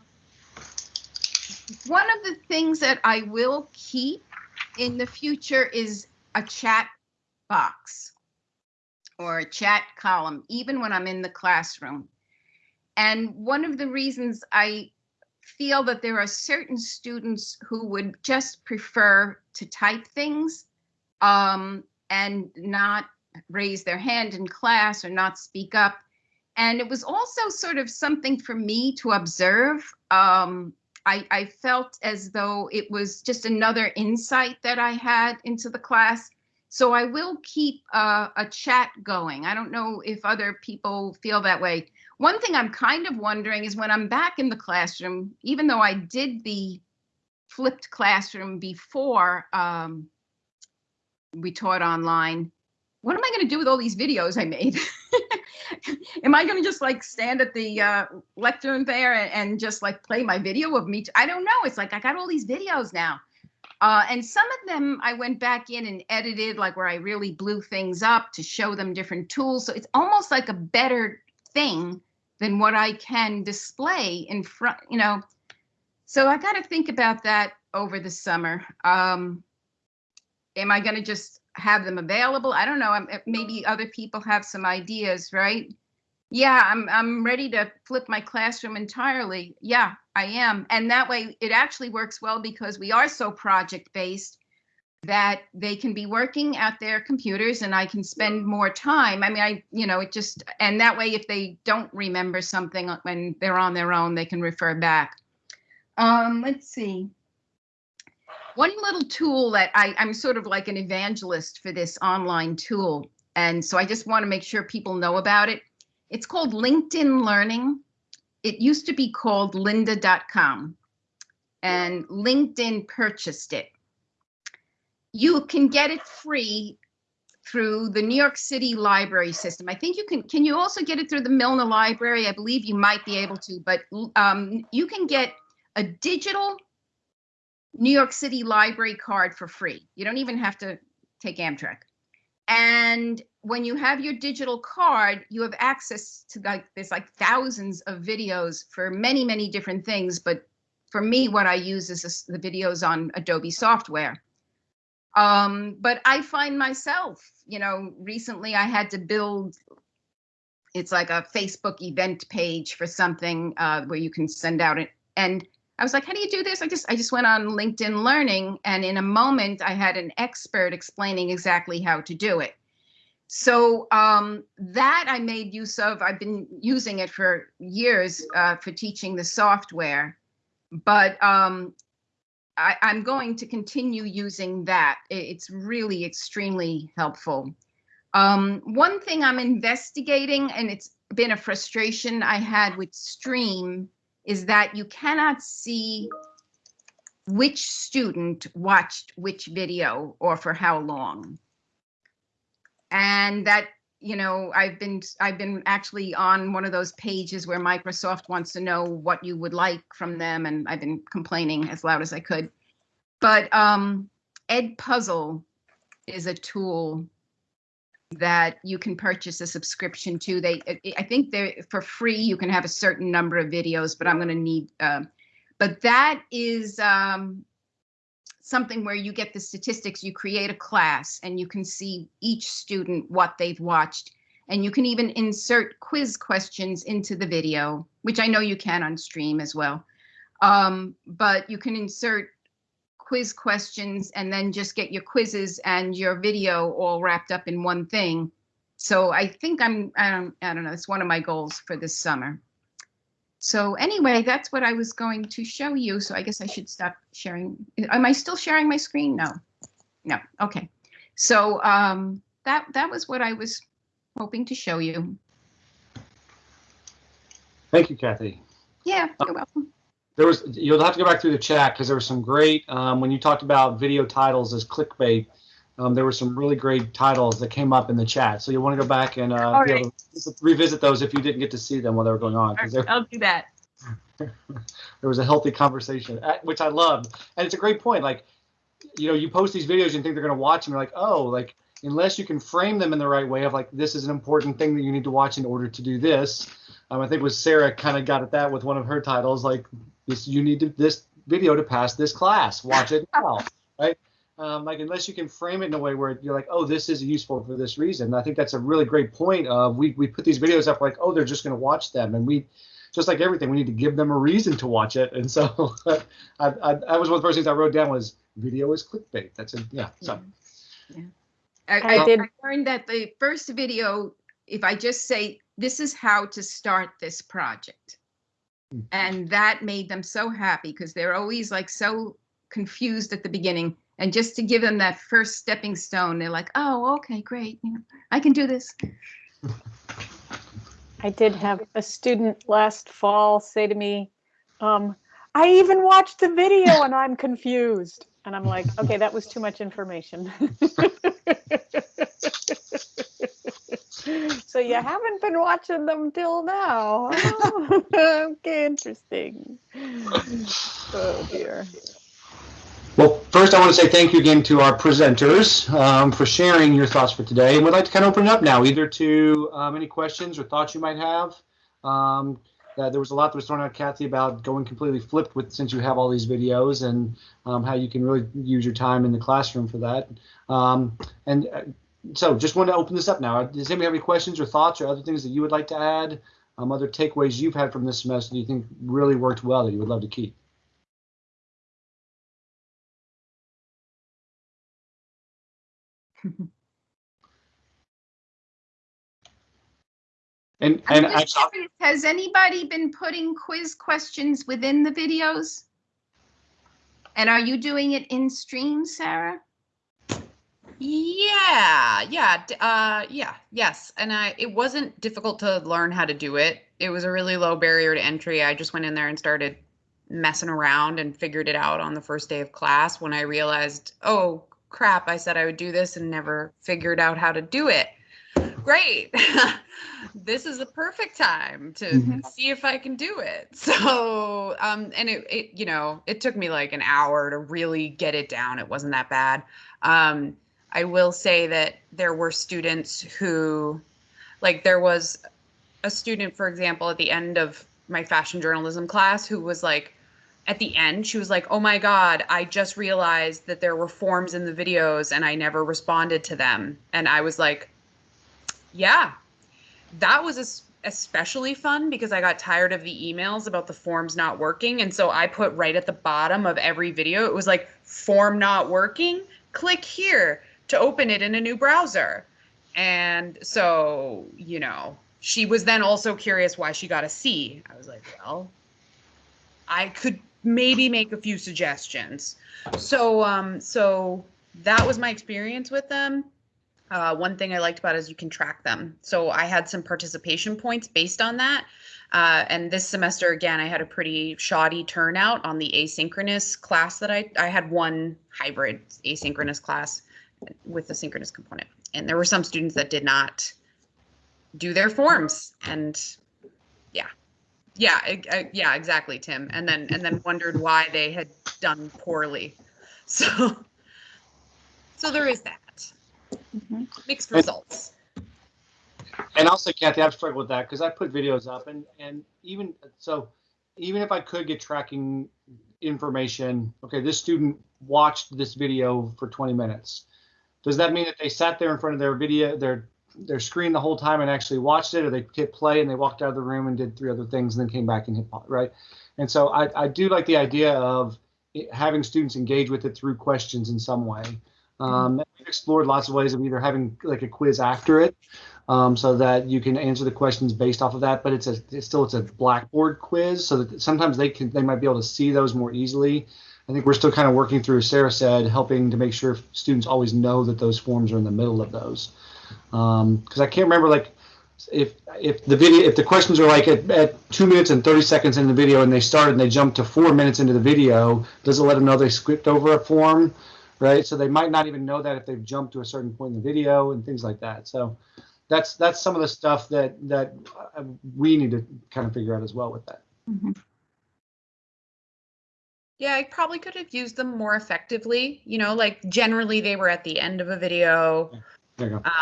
one of the things that I will keep in the future is a chat box or a chat column, even when I'm in the classroom. And one of the reasons I feel that there are certain students who would just prefer to type things um, and not raise their hand in class or not speak up. And it was also sort of something for me to observe. Um, I, I felt as though it was just another insight that I had into the class. So I will keep uh, a chat going. I don't know if other people feel that way. One thing I'm kind of wondering is when I'm back in the classroom, even though I did the flipped classroom before um, we taught online, what am I going to do with all these videos I made? am I going to just like stand at the uh, lectern there and, and, just like play my video of me? I don't know. It's like I got all these videos now. Uh, and some of them I went back in and edited, like where I really blew things up to show them different tools. So it's almost like a better thing than what I can display in front, you know. So I got to think about that over the summer. Um, am I going to just have them available. I don't know. I'm, maybe other people have some ideas, right? Yeah, I'm I'm ready to flip my classroom entirely. Yeah, I am. And that way it actually works well because we are so project based that they can be working at their computers and I can spend more time. I mean, I, you know, it just, and that way if they don't remember something when they're on their own, they can refer back. Um, let's see one little tool that I, I'm sort of like an evangelist for this online tool. And so I just want to make sure people know about it. It's called LinkedIn Learning. It used to be called lynda.com and LinkedIn purchased it. You can get it free through the New York City library system. I think you can, can you also get it through the Milne Library? I believe you might be able to, but um, you can get a digital New York City library card for free. You don't even have to take Amtrak. And when you have your digital card, you have access to like there's like thousands of videos for many, many different things. But for me, what I use is the videos on Adobe software. Um, but I find myself, you know, recently I had to build it's like a Facebook event page for something uh, where you can send out it. And I was like, how do you do this? I just I just went on LinkedIn Learning and in a moment I had an expert explaining exactly how to do it. So um, that I made use of. I've been using it for years uh, for teaching the software, but um, I, am going to continue using that. It's really extremely helpful. Um, one thing I'm investigating, and it's been a frustration I had with Stream, is that you cannot see which student watched which video or for how long. And that, you know, I've been I've been actually on one of those pages where Microsoft wants to know what you would like from them and I've been complaining as loud as I could. But um EDpuzzle is a tool that you can purchase a subscription to. They, I- think they're for free. You can have a certain number of videos, but I'm going to need. Um, but that is um, something where you get the statistics. You create a class, and you can see each student what they've watched, and you can even insert quiz questions into the video, which I know you can on stream as well. Um, but you can insert quiz questions and then just get your quizzes and your video all wrapped up in one thing. So I think I'm, I don't, I don't know, it's one of my goals for this summer. So anyway, that's what I was going to show you. So I guess I should stop sharing. Am I still sharing my screen? No. No. Okay. So um, that that was what I was hoping to show you. Thank you, Kathy. Yeah, you're welcome. There was you'll have to go back through the chat because there was some great um, when you talked about video titles as clickbait. Um, there were some really great titles that came up in the chat, so you'll want to go back and uh, All be able to revisit those if you didn't get to see them while they were going on. there, I'll do that. there was a healthy conversation, uh, which I loved, and it's a great point. Like, you know, you post these videos and think they're going to watch them, you're like, oh, like unless you can frame them in the right way of like this is an important thing that you need to watch in order to do this. Um, I think was Sarah kind of got at that with one of her titles, like this you need to this video to pass this class. Watch it now, right? Um, like unless you can frame it in a way where you're like, oh, this is useful for this reason. I think that's a really great point. Of we we put these videos up like, oh, they're just going to watch them, and we just like everything, we need to give them a reason to watch it. And so, I, I, that was one of the first things I wrote down was video is clickbait. That's a yeah. So I, I I, did- I learned that the first video, if I just say, this is how to start this project. Hmm. And that made them so happy because they're always like so confused at the beginning. And just to give them that first stepping stone, they're like, oh, okay, great. You know, I can do this. I did have a student last fall say to me, um, I even watched the video and I'm confused. And I'm like, okay, that was too much information. so you haven't been watching them till now. Okay, interesting. Oh dear. Well, first, I want to say thank you again to our presenters um, for sharing your thoughts for today. And we'd like to kind of open it up now, either to um, any questions or thoughts you might have. Um, uh, there was a lot that was thrown out, Kathy, about going completely flipped with since you have all these videos and um, how you can really use your time in the classroom for that. Um, and uh, so, just want to open this up now. Does anybody have any questions or thoughts or other things that you would like to add? Um, other takeaways you've had from this semester that you think really worked well that you would love to keep? And I'm and just I, curious, has anybody been putting quiz questions within the videos? And are you doing it in stream, Sarah? Yeah, yeah, uh, yeah, yes. And I, it wasn't difficult to learn how to do it. It was a really low barrier to entry. I just went in there and started messing around and figured it out on the first day of class when I realized, oh crap, I said I would do this and never figured out how to do it. Great. this is the perfect time to Mhm. see if I can do it. So, um, and it, it, you know, it took me like an hour to really get it down. It wasn't that bad. Um, I will say that there were students who, like, there was a student, for example, at the end of my fashion journalism class who was like, at the end, she was like, Oh my God, I just realized that there were forms in the videos and I never responded to them. And I was like, Yeah, that was especially fun because I got tired of the emails about the forms not working. And so I put right at the bottom of every video, it was like, Form not working, click here to open it in a new browser. And so, you know, she was then also curious why she got a C. I was like, well, I could maybe make a few suggestions. So, um, so that was my experience with them. Uh, one thing I liked about is you can track them. So I had some participation points based on that. Uh, and this semester, again, I had a pretty shoddy turnout on the asynchronous class that I, I had one hybrid asynchronous class with the synchronous component. And there were some students that did not do their forms and yeah yeah I, I- yeah exactly tim and then and then wondered why they had done poorly so So there is that. Mhm. Mixed results. And I'll Kathy, I've struggled with that because I put videos up, and and even so, even if I could get tracking information, okay, this student watched this video for 20 minutes. Does that mean that they sat there in front of their video, their their screen the whole time and actually watched it, or they hit play and they walked out of the room and did three other things and then came back and hit pause, right? And so I, I do like the idea of it- having students engage with it through questions in some way. Um, we've explored lots of ways of either having like a quiz after it, um, so that you can answer the questions based off of that. But it's a it's still it's a Blackboard quiz, so that sometimes they can they might be able to see those more easily. I think we're still kind of working through, as Sarah said, helping to make sure students always know that those forms are in the middle of those. Because I can't remember like if if the video if the questions are like at, at two minutes and 30 seconds in the video and they started and they jumped to four minutes into the video, does it let them know they skipped over a form? Right. So they might not even know that if they've jumped to a certain point in the video and things like that. So that's that's some of the stuff that that uh, we need to kind of figure out as well with that. Mhm. Yeah, I probably could have used them more effectively. You know, like generally they were at the end of a video, go.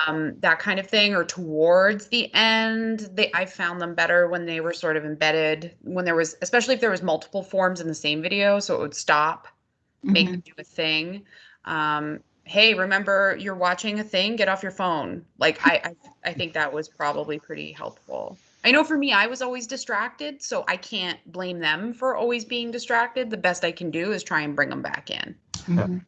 Um, that kind of thing, or towards the end. They I found them better when they were sort of embedded, when there was, especially if there was multiple forms in the same video, so it would stop, make Mhm. them do a thing. Um, hey, remember you're watching a thing, get off your phone. Like I, I, I think that was probably pretty helpful. I know for me, I was always distracted, so I can't blame them for always being distracted. The best I can do is try and bring them back in. Mhm.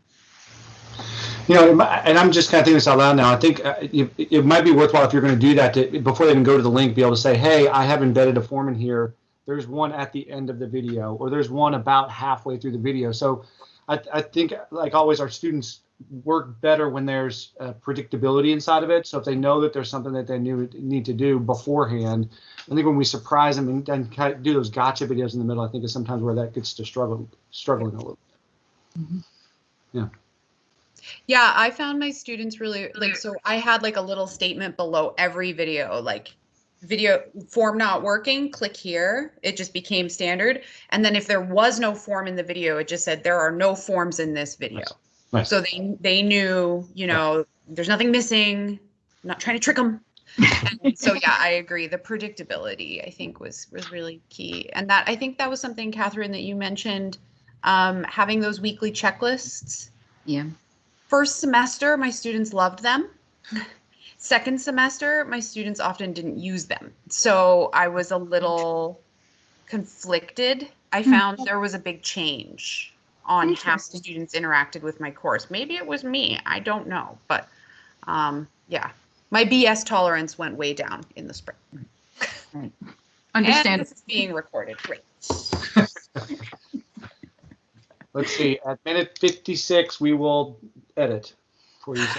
You know, and I'm just kind of thinking this out loud now. I think uh, it, might be worthwhile if you're going to do that to before they even go to the link, be able to say, "Hey, I have embedded a form in here. There's one at the end of the video, or there's one about halfway through the video." So, I, I think, like always, our students work better when there's uh, predictability inside of it. So if they know that there's something that they knew need to do beforehand, I think when we surprise them and, and kind of do those gotcha videos in the middle, I think is sometimes where that gets to struggle, struggling a little. Yeah, I found my students really like so I had like a little statement below every video like video form not working, click here. It just became standard. And then if there was no form in the video, it just said there are no forms in this video. Nice. Nice. So they they knew, you know, there's nothing missing. I'm not trying to trick them. so yeah, I agree. The predictability I think was was really key. And that I think that was something Catherine that you mentioned um, having those weekly checklists Yeah. First semester my students loved them. Second semester my students often didn't use them. So i was a little conflicted. I Hmm. found there was a big change on how students interacted with my course. Maybe it was me. I don't know. But um, yeah my bs tolerance went way down in the spring. And Understand. this is being recorded. Great. Let's see. At minute 56, we will edit for you.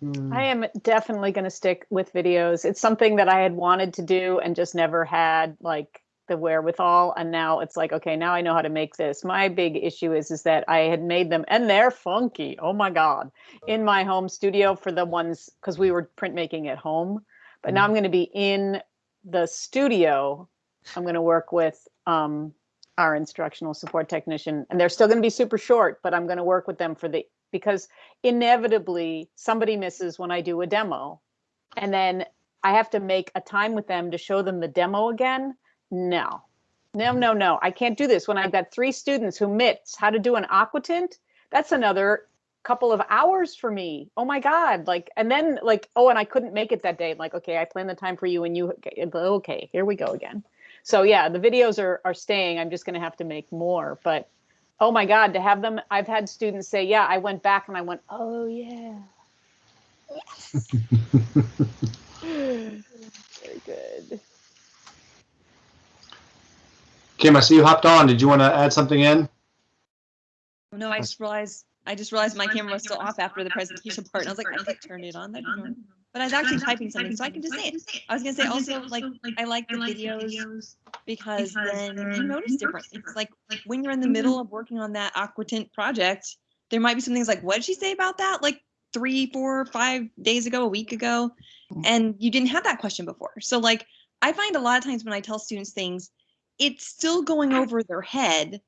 Hmm. I am definitely going to stick with videos. It's something that I had wanted to do and just never had like the wherewithal. And now it's like, okay, now I know how to make this. My big issue is is that I had made them and they're funky. Oh my god, in my home studio for the ones because we were printmaking at home. But now I'm going to be in the studio. I'm going to work with um, our instructional support technician, and they're still going to be super short. But I'm going to work with them for the because inevitably somebody misses when I do a demo. And then I have to make a time with them to show them the demo again. No, no, no, no. I can't do this when I've got three students who miss how to do an aquatint. That's another couple of hours for me. Oh my God. Like, and then like, oh, and I couldn't make it that day. I'm like, okay, I planned the time for you and you, okay, here we go again. So yeah, the videos are, are staying. I'm just going to have to make more, but oh my god to have them i've had students say yeah i went back and i went oh yeah yes very good Kim, I see you hopped on. Did you want to add something in? Oh, No, I just realized, I just realized my camera was still off after the presentation part. And I was like, I could turn it on. That'd be normal. But I was actually typing something, so I can just say it. I was gonna say also, like, I like the videos because then you notice different things. Like, when you're in the middle mm-hmm. of working on that aquatint project, there might be some things like, what did she say about that? Like three, four, five days ago, a week ago. Mm-hmm. And you didn't have that question before. So like, I find a lot of times when I tell students things, it's still going over their head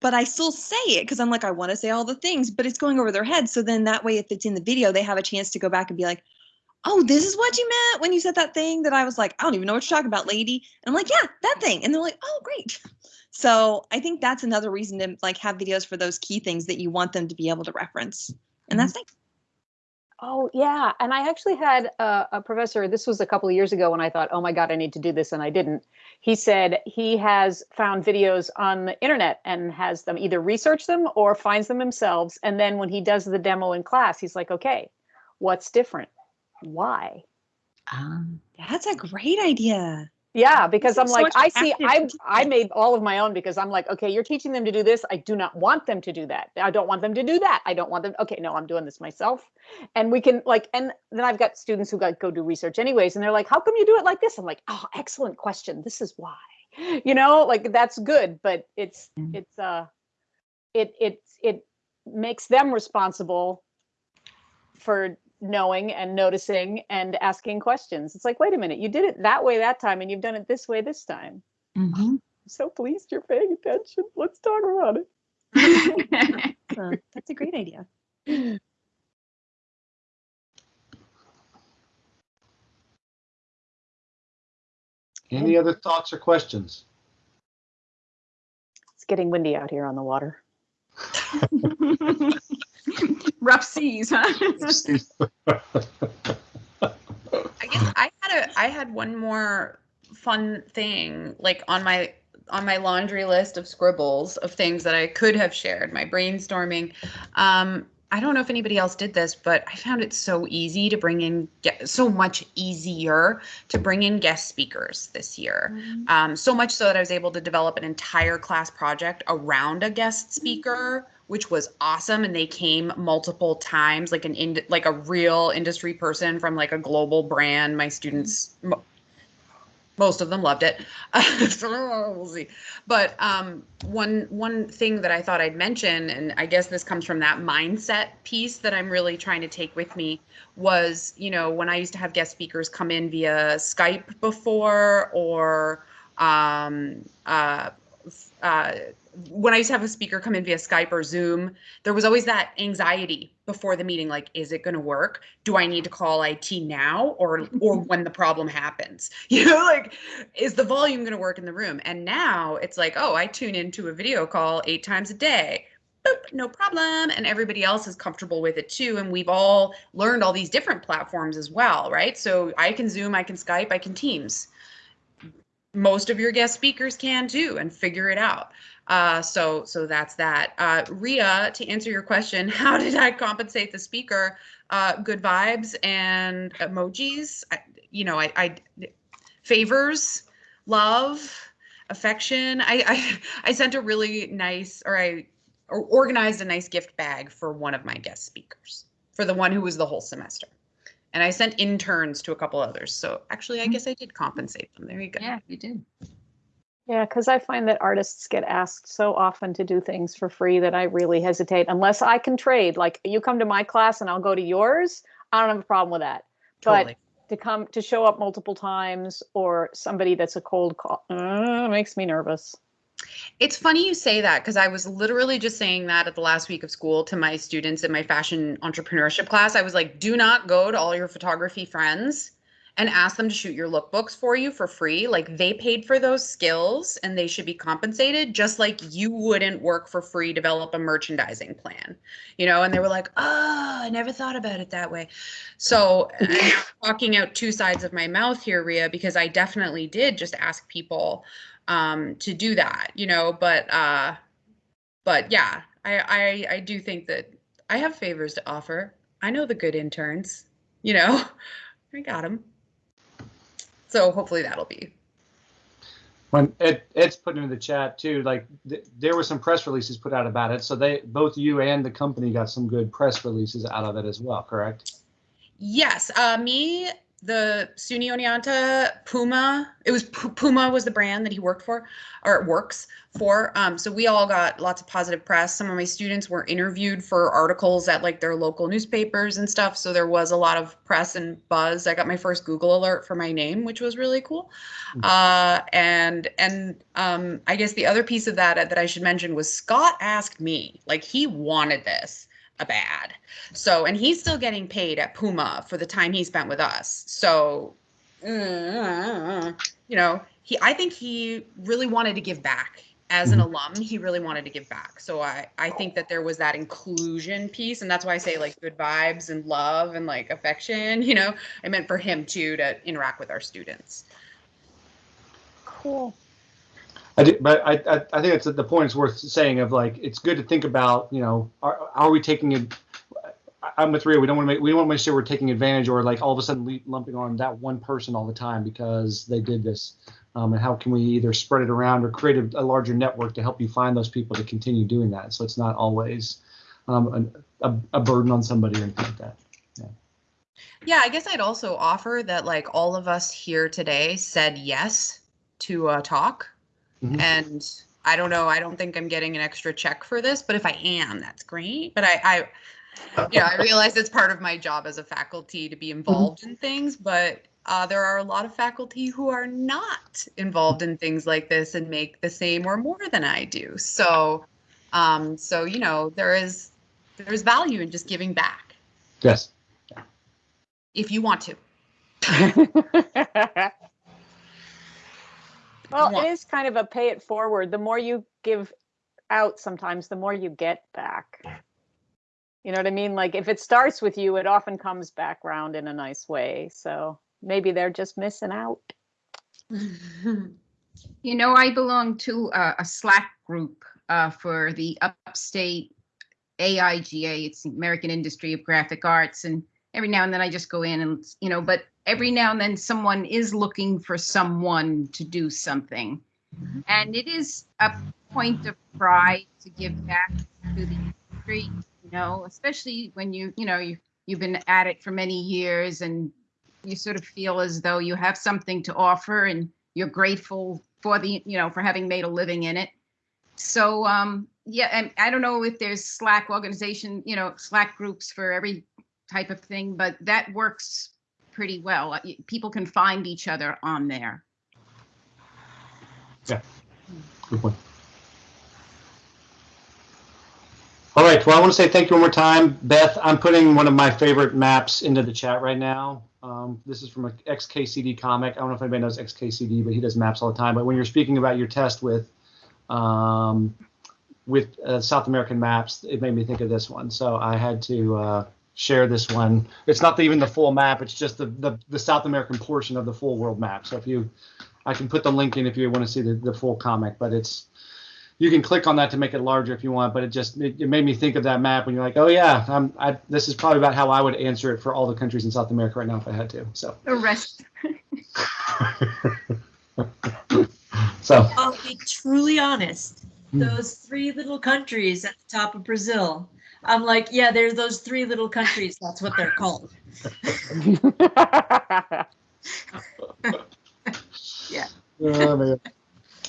but I still say it because I'm like, I want to say all the things, but it's going over their head. So then that way, if it's in the video, they have a chance to go back and be like, oh, this is what you meant when you said that thing that I was like, I don't even know what you're talking about, lady. And I'm like, yeah, that thing. And they're like, oh, great. So I think that's another reason to like have videos for those key things that you want them to be able to reference. And that's mm-hmm. nice. Oh yeah, and I actually had a, a professor. This was a couple of years ago when I thought, "Oh my God, I need to do this," and I didn't. He said he has found videos on the internet and has them either research them or finds them themselves. And then when he does the demo in class, he's like, "Okay, what's different? Why?" Um, That's a great idea. Yeah, because seems I'm so like, much I see, I I made all of my own because I'm like, okay, you're teaching them to do this. I do not want them to do that. I don't want them to do that. I don't want them. Okay, no, I'm doing this myself. And we can like, and then I've got students who got go do research anyways, and they're like, how come you do it like this? I'm like, oh, excellent question. This is why. You know, like that's good, but it's Mm. it's uh, it it it makes them responsible for knowing and noticing and asking questions. It's like, wait a minute, you did it that way that time, and you've done it this way this time. mhm. I'm so pleased you're paying attention. Let's talk about it. Huh, that's a great idea. Any other thoughts or questions? It's getting windy out here on the water. Rough seas, huh? I guess I had a I had one more fun thing like on my on my laundry list of scribbles of things that I could have shared, my brainstorming. Um, I don't know if anybody else did this, but I found it so easy to bring in get so much easier to bring in guest speakers this year. Um, so much so that I was able to develop an entire class project around a guest speaker, which was awesome. And they came multiple times, like an ind- like a real industry person from like a global brand. My students, mo- most of them loved it. we'll see. But um, one one thing that I thought I'd mention, and I guess this comes from that mindset piece that I'm really trying to take with me, was you know when I used to have guest speakers come in via Skype before, or um, uh, uh, when I used to have a speaker come in via Skype or Zoom, there was always that anxiety before the meeting like is it going to work? Do i need to call it now or or when the problem happens? You know like is the volume going to work in the room? And now it's like oh i tune into a video call eight times a day. Boop, no problem. And everybody else is comfortable with it too. And we've all learned all these different platforms as well right? So i can zoom i can skype i can teams. Most of your guest speakers can too and figure it out uh, so so that's that. Uh, Ria, to answer your question, how did I compensate the speaker? Uh, good vibes and emojis. I, you know, I, I favors, love, affection. I, I I sent a really nice, or I or organized a nice gift bag for one of my guest speakers, for the one who was the whole semester. And I sent interns to a couple others. So actually, I guess I did compensate them. There you go. Yeah, you did. Yeah, because I find that artists get asked so often to do things for free that I really hesitate unless I can trade. Like you come to my class and I'll go to yours. I don't have a problem with that. Totally. But to come to show up multiple times or somebody that's a cold call uh, makes me nervous. It's funny you say that because I was literally just saying that at the last week of school to my students in my fashion entrepreneurship class. I was like, do not go to all your photography friends and ask them to shoot your lookbooks for you for free. Like they paid for those skills and they should be compensated just like you wouldn't work for free develop a merchandising plan. You know, and they were like, "Oh, I never thought about it that way." So, I'm talking out two sides of my mouth here, Ria, because I definitely did just ask people um to do that, you know, but uh but yeah, I I I do think that I have favors to offer. I know the good interns, you know. I got them. So hopefully that'll be. When Ed, Ed's putting in the chat too, like th- there were some press releases put out about it. So they, both you and the company got some good press releases out of it as well, correct? Yes, uh, me the SUNY Oneonta Puma. It was P- Puma was the brand that he worked for, or works for. Um, so we all got lots of positive press. Some of my students were interviewed for articles at like their local newspapers and stuff. So there was a lot of press and buzz. I got my first Google alert for my name, which was really cool. Uh, and and um, I guess the other piece of that that I should mention was Scott asked me, like he wanted this a bad. So, and he's still getting paid at Puma for the time he spent with us. So, uh, you know, he, I think he really wanted to give back as an alum. He really wanted to give back. So I, I think that there was that inclusion piece. And that's why I say like good vibes and love and like affection, you know, I meant for him too, to interact with our students. Cool. I did, but I, I, I think it's the point is worth saying of like it's good to think about you know are, are we taking it I'm with Ria we don't want to make we don't want to make sure we're taking advantage or like all of a sudden lumping on that one person all the time because they did this um, and how can we either spread it around or create a, a larger network to help you find those people to continue doing that so it's not always um, an, a, a burden on somebody or anything like that Yeah. Yeah, I guess I'd also offer that like all of us here today said yes to a talk. Mhm. And I don't know, I don't think I'm getting an extra check for this, but if I am, that's great. But I, I yeah, I realize it's part of my job as a faculty to be involved in things, but uh, there are a lot of faculty who are not involved in things like this and make the same or more than I do. So, um, so you know, there is there's value in just giving back yes if you want to. well, want- it is kind of a pay it forward. The more you give out, sometimes the more you get back. You know what I mean? Like if it starts with you, it often comes back round in a nice way. So maybe they're just missing out. You know, I belong to a, a Slack group uh, for the upstate AIGA. It's the American Industry of Graphic Arts. And every now and then I just go in and, you know, but every now and then someone is looking for someone to do something. And it is a point of pride to give back to the industry, you know, especially when you, you know, you, you've been at it for many years and you sort of feel as though you have something to offer and you're grateful for the you know for having made a living in it so um yeah and i don't know if there's slack organization you know slack groups for every type of thing but that works pretty well Uh, people can find each other on there Yeah, Good point. All right. Well, I want to say thank you one more time, Beth. I'm putting one of my favorite maps into the chat right now. Um, this is from an XKCD comic. I don't know if anybody knows XKCD, but he does maps all the time. But when you're speaking about your test with um, with uh, South American maps, it made me think of this one. So I had to uh, share this one. It's not even the full map. It's just the, the the South American portion of the full world map. So if you I can put the link in if you want to see the, the full comic, but it's you can click on that to make it larger if you want. But it just it, it made me think of that map when you're like, oh yeah, I'm, I, this is probably about how I would answer it for all the countries in South America right now if I had to. So the rest so I'll be truly honest. Hmm. Those three little countries at the top of Brazil. I'm like, yeah, there's those three little countries. That's what they're called. yeah. oh, man.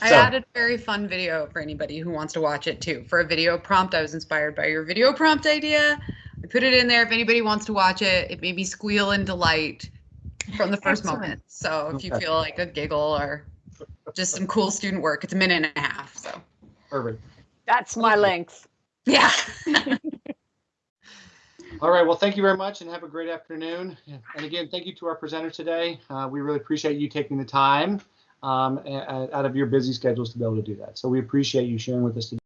I So- added a very fun video for anybody who wants to watch it too. For a video prompt, I was inspired by your video prompt idea. I put it in there if anybody wants to watch it. It made me squeal in delight from the first moment. So if you feel like a giggle or just some cool student work, it's a minute and a half. So perfect. That's my length. yeah. All right. Well, thank you very much and have a great afternoon. And again, thank you to our presenter today. Uh, we really appreciate you taking the time um, out of your busy schedules to be able to do that. So we appreciate you sharing with us today.